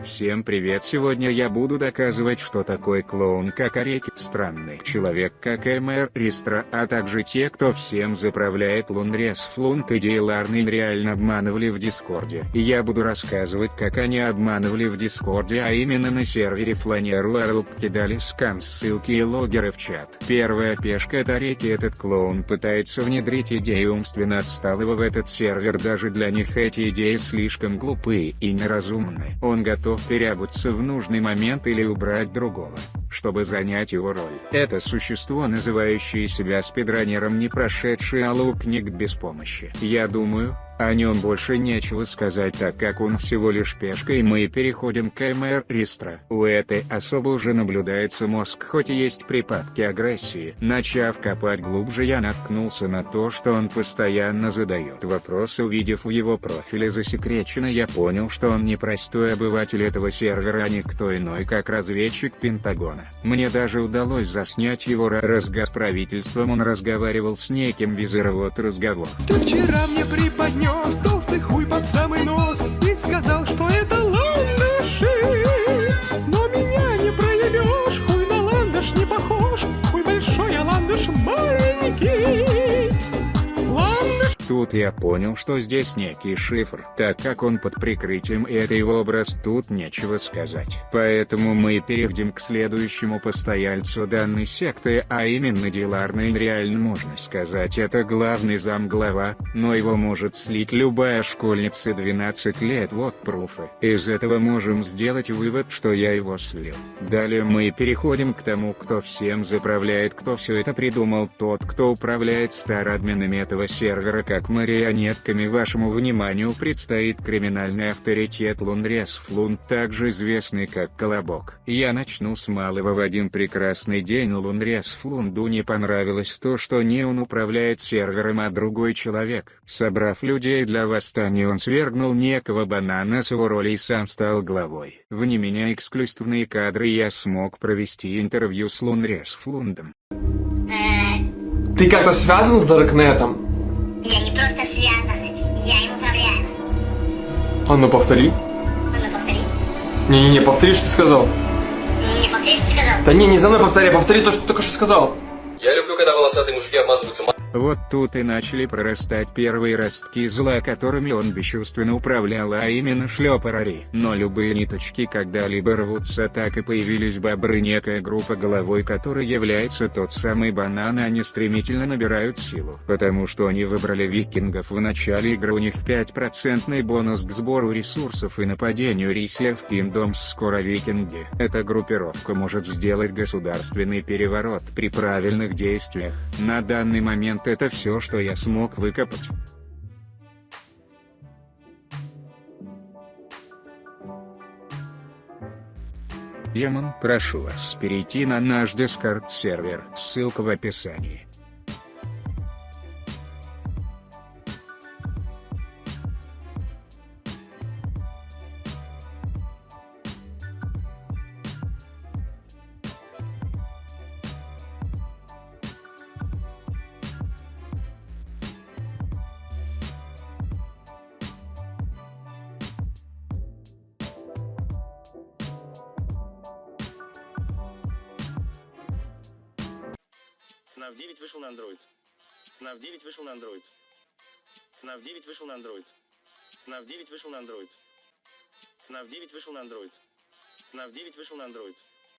Всем привет сегодня я буду доказывать что такой клоун как Ореки, странный человек как МР Ристра, а также те кто всем заправляет Лунрес Флунт и Дейларный реально обманывали в Дискорде. И я буду рассказывать как они обманывали в Дискорде а именно на сервере Flaneur World кидали scam ссылки и логеры в чат. Первая пешка это Ореки этот клоун пытается внедрить идеи умственно отсталого в этот сервер даже для них эти идеи слишком глупые и неразумны. Он готов готов переобуться в нужный момент или убрать другого, чтобы занять его роль. Это существо, называющее себя спидранером не прошедший книг без помощи. Я думаю, о нем больше нечего сказать так как он всего лишь пешка и мы переходим к МР Ристра. У этой особо уже наблюдается мозг хоть и есть припадки агрессии. Начав копать глубже я наткнулся на то что он постоянно задает вопросы увидев в его профиле засекречено я понял что он не простой обыватель этого сервера а никто иной как разведчик Пентагона. Мне даже удалось заснять его разгаз правительством он разговаривал с неким визиром вот разговор. Ты вчера мне приподнес принес толстый хуй под самый нос? И сказал, что Тут я понял, что здесь некий шифр, так как он под прикрытием и это его образ тут нечего сказать. Поэтому мы перейдем к следующему постояльцу данной секты, а именно Диларный реально можно сказать это главный замглава, но его может слить любая школьница 12 лет вот пруфы. Из этого можем сделать вывод, что я его слил. Далее мы переходим к тому кто всем заправляет кто все это придумал тот кто управляет старадминами этого сервера как марионетками вашему вниманию предстоит криминальный авторитет Лунрес Флун, также известный как Колобок. Я начну с малого в один прекрасный день Лунрес Флунду не понравилось то что не он управляет сервером а другой человек. Собрав людей для восстания он свергнул некого банана с его роли и сам стал главой. Вне меня эксклюзивные кадры я смог провести интервью с Лунрес Флундом. Ты как-то связан с Даркнетом? А ну повтори. А ну повтори. Не-не-не, повтори, что ты сказал. Не-не, повтори, что ты сказал. Да не, не за мной повтори, а повтори то, что ты только что сказал. Я люблю, когда волосатые мужики обмазываются вот тут и начали прорастать первые ростки зла которыми он бесчувственно управлял а именно шлепарари. Но любые ниточки когда-либо рвутся так и появились бобры некая группа головой которая является тот самый банан они стремительно набирают силу. Потому что они выбрали викингов в начале игры у них 5% бонус к сбору ресурсов и нападению Рисля в Kingdoms скоро викинги. Эта группировка может сделать государственный переворот при правильных действиях. На данный момент вот это все, что я смог выкопать. Демон, прошу вас перейти на наш Discord сервер, ссылка в описании. FNAF 9 вышел на Android. FNAF 9 вышел на Android. FNAF 9 вышел на Android. FNAF 9 вышел на Android. FNAF 9 вышел на Android. FNAF 9 вышел на Android.